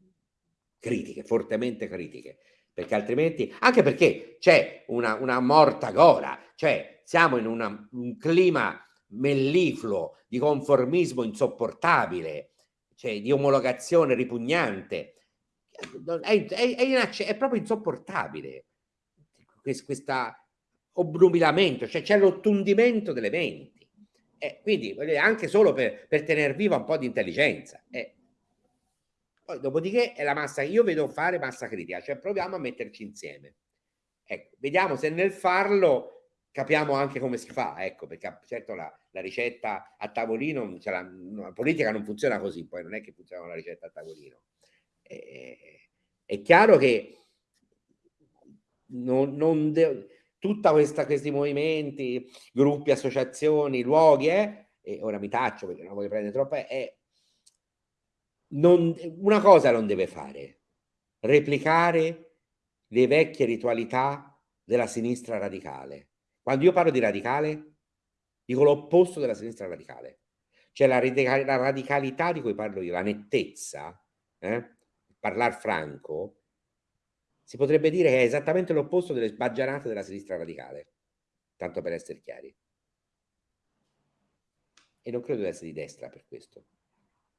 critiche, fortemente critiche, perché altrimenti, anche perché c'è una, una morta gola, cioè siamo in una, un clima mellifluo di conformismo insopportabile, cioè di omologazione ripugnante, è, è, è, è proprio insopportabile questa obnubilamento, cioè c'è l'ottundimento delle menti. Eh, quindi anche solo per, per tenere viva un po' di intelligenza. Eh. Poi, dopodiché è la massa, io vedo fare massa critica, cioè proviamo a metterci insieme. Ecco, vediamo se nel farlo capiamo anche come si fa, ecco, perché certo la, la ricetta a tavolino, cioè la, la, politica non funziona così, poi non è che funziona la ricetta a tavolino. Eh, è chiaro che non, non deve tutta questa, questi movimenti, gruppi, associazioni, luoghi, eh, e ora mi taccio perché non voglio prendere troppo, è non, una cosa non deve fare, replicare le vecchie ritualità della sinistra radicale. Quando io parlo di radicale, dico l'opposto della sinistra radicale. Cioè la, la, radicalità di cui parlo io, la nettezza, eh, parlar franco, si potrebbe dire che è esattamente l'opposto delle sbaggianate della sinistra radicale, tanto per essere chiari. E non credo di essere di destra per questo.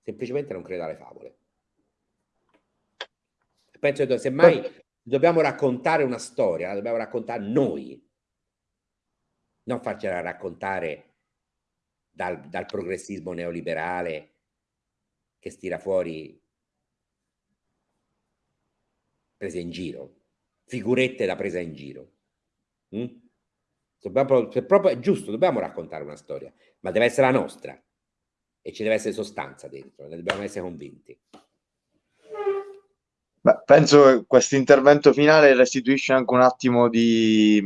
Semplicemente non credo alle favole. Penso che semmai dobbiamo raccontare una storia, la dobbiamo raccontare noi, non farcela raccontare dal, dal progressismo neoliberale che stira fuori prese in giro, figurette da presa in giro. Mm? Dobbiamo, se proprio è giusto, dobbiamo raccontare una storia, ma deve essere la nostra e ci deve essere sostanza dentro, ne dobbiamo essere convinti. Beh, penso che questo intervento finale restituisce anche un attimo di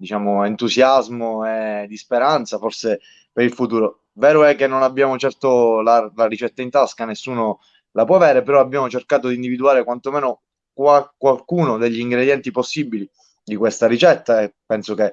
diciamo, entusiasmo e di speranza, forse per il futuro. Vero è che non abbiamo certo la, la ricetta in tasca, nessuno la può avere, però abbiamo cercato di individuare quantomeno qua, qualcuno degli ingredienti possibili di questa ricetta e penso che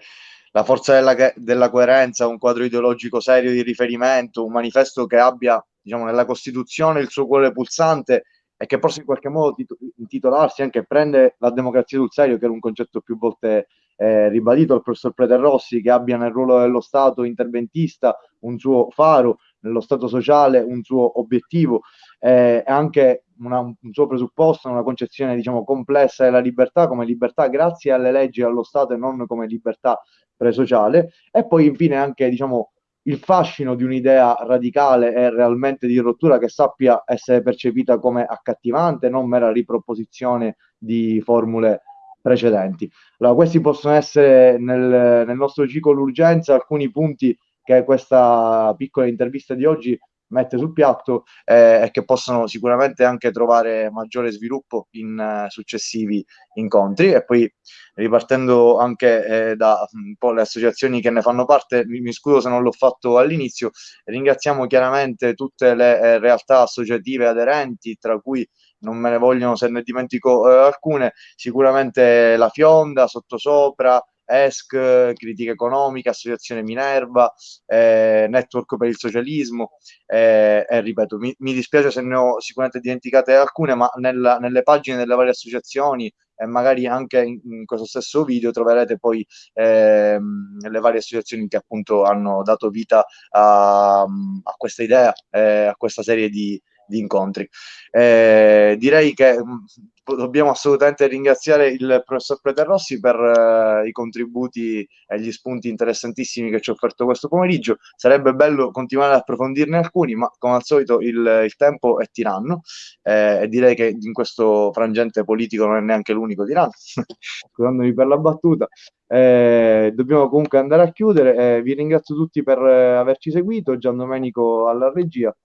la forza della, della, coerenza, un quadro ideologico serio di riferimento, un manifesto che abbia diciamo, nella Costituzione il suo cuore pulsante e che possa in qualche modo intitolarsi anche prende la democrazia sul serio, che era un concetto più volte eh, ribadito dal professor Rossi, che abbia nel ruolo dello Stato interventista un suo faro, nello Stato sociale un suo obiettivo eh, anche una, un suo presupposto, una concezione diciamo complessa della libertà come libertà grazie alle leggi e allo Stato e non come libertà presociale e poi infine anche diciamo il fascino di un'idea radicale e realmente di rottura che sappia essere percepita come accattivante, non mera riproposizione di formule precedenti. Allora, questi possono essere nel, nel nostro ciclo l'urgenza alcuni punti che questa piccola intervista di oggi mette sul piatto eh, e che possono sicuramente anche trovare maggiore sviluppo in uh, successivi incontri. E poi ripartendo anche eh, da un po' le associazioni che ne fanno parte, mi, mi scuso se non l'ho fatto all'inizio, ringraziamo chiaramente tutte le eh, realtà associative aderenti, tra cui non me ne vogliono se ne dimentico eh, alcune, sicuramente la Fionda, Sottosopra, ESC, Critica Economica, Associazione Minerva, eh, Network per il Socialismo. Eh, e ripeto, mi, mi, dispiace se ne ho sicuramente dimenticate alcune, ma nella, nelle pagine delle varie associazioni e magari anche in, in, questo stesso video troverete poi ehm, le varie associazioni che appunto hanno dato vita a, a questa idea, eh, a questa serie di, di incontri. Eh, direi che mm, dobbiamo assolutamente ringraziare il professor Preterrossi per uh, i contributi e gli spunti interessantissimi che ci ha offerto questo pomeriggio. Sarebbe bello continuare ad approfondirne alcuni, ma come al solito il, il tempo è tiranno eh, e direi che in questo frangente politico non è neanche l'unico tiranno, scusandomi per la battuta. Eh, dobbiamo comunque andare a chiudere. vi ringrazio tutti per eh, averci seguito. Gian Domenico alla regia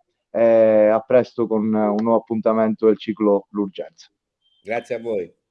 a presto con un nuovo appuntamento del ciclo L'Urgenza. Grazie a voi.